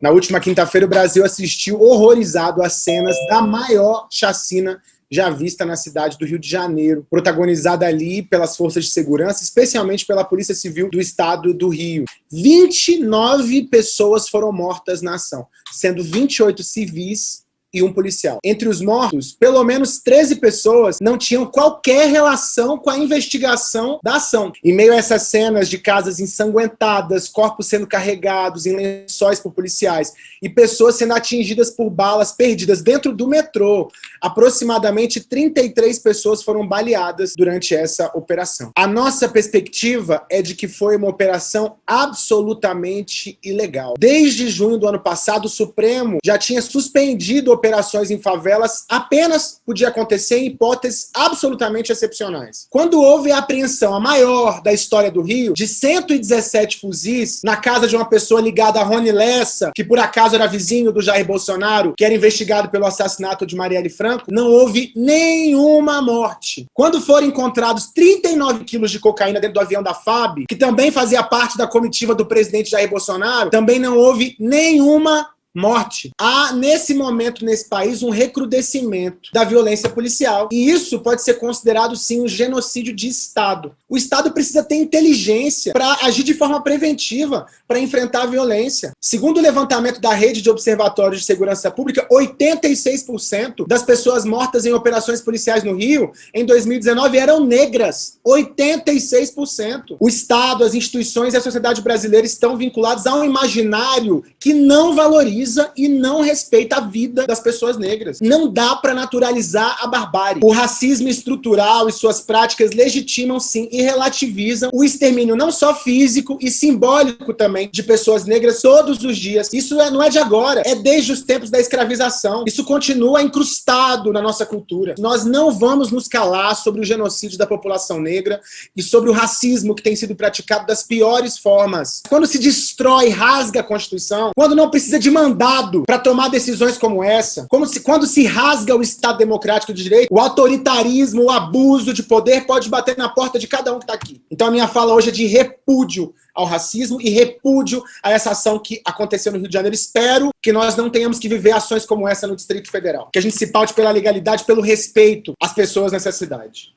Na última quinta-feira, o Brasil assistiu horrorizado às cenas da maior chacina já vista na cidade do Rio de Janeiro, protagonizada ali pelas forças de segurança, especialmente pela Polícia Civil do Estado do Rio. 29 pessoas foram mortas na ação, sendo 28 civis e um policial. Entre os mortos, pelo menos 13 pessoas não tinham qualquer relação com a investigação da ação. Em meio a essas cenas de casas ensanguentadas, corpos sendo carregados em lençóis por policiais e pessoas sendo atingidas por balas perdidas dentro do metrô, aproximadamente 33 pessoas foram baleadas durante essa operação. A nossa perspectiva é de que foi uma operação absolutamente ilegal. Desde junho do ano passado, o Supremo já tinha suspendido a operações em favelas apenas podia acontecer em hipóteses absolutamente excepcionais. Quando houve a apreensão, a maior da história do Rio, de 117 fuzis na casa de uma pessoa ligada a Rony Lessa, que por acaso era vizinho do Jair Bolsonaro, que era investigado pelo assassinato de Marielle Franco, não houve nenhuma morte. Quando foram encontrados 39 quilos de cocaína dentro do avião da FAB, que também fazia parte da comitiva do presidente Jair Bolsonaro, também não houve nenhuma morte. Há, nesse momento, nesse país, um recrudescimento da violência policial. E isso pode ser considerado, sim, um genocídio de Estado. O Estado precisa ter inteligência para agir de forma preventiva, para enfrentar a violência. Segundo o levantamento da Rede de Observatórios de Segurança Pública, 86% das pessoas mortas em operações policiais no Rio, em 2019, eram negras. 86%. O Estado, as instituições e a sociedade brasileira estão vinculados a um imaginário que não valoriza valoriza e não respeita a vida das pessoas negras. Não dá para naturalizar a barbárie. O racismo estrutural e suas práticas legitimam sim e relativizam o extermínio não só físico e simbólico também de pessoas negras todos os dias. Isso é, não é de agora, é desde os tempos da escravização. Isso continua incrustado na nossa cultura. Nós não vamos nos calar sobre o genocídio da população negra e sobre o racismo que tem sido praticado das piores formas. Quando se destrói, rasga a Constituição, quando não precisa de mandar mandado para tomar decisões como essa, como se quando se rasga o Estado democrático de direito, o autoritarismo, o abuso de poder pode bater na porta de cada um que está aqui. Então a minha fala hoje é de repúdio ao racismo e repúdio a essa ação que aconteceu no Rio de Janeiro. Espero que nós não tenhamos que viver ações como essa no Distrito Federal. Que a gente se paute pela legalidade, pelo respeito às pessoas nessa cidade.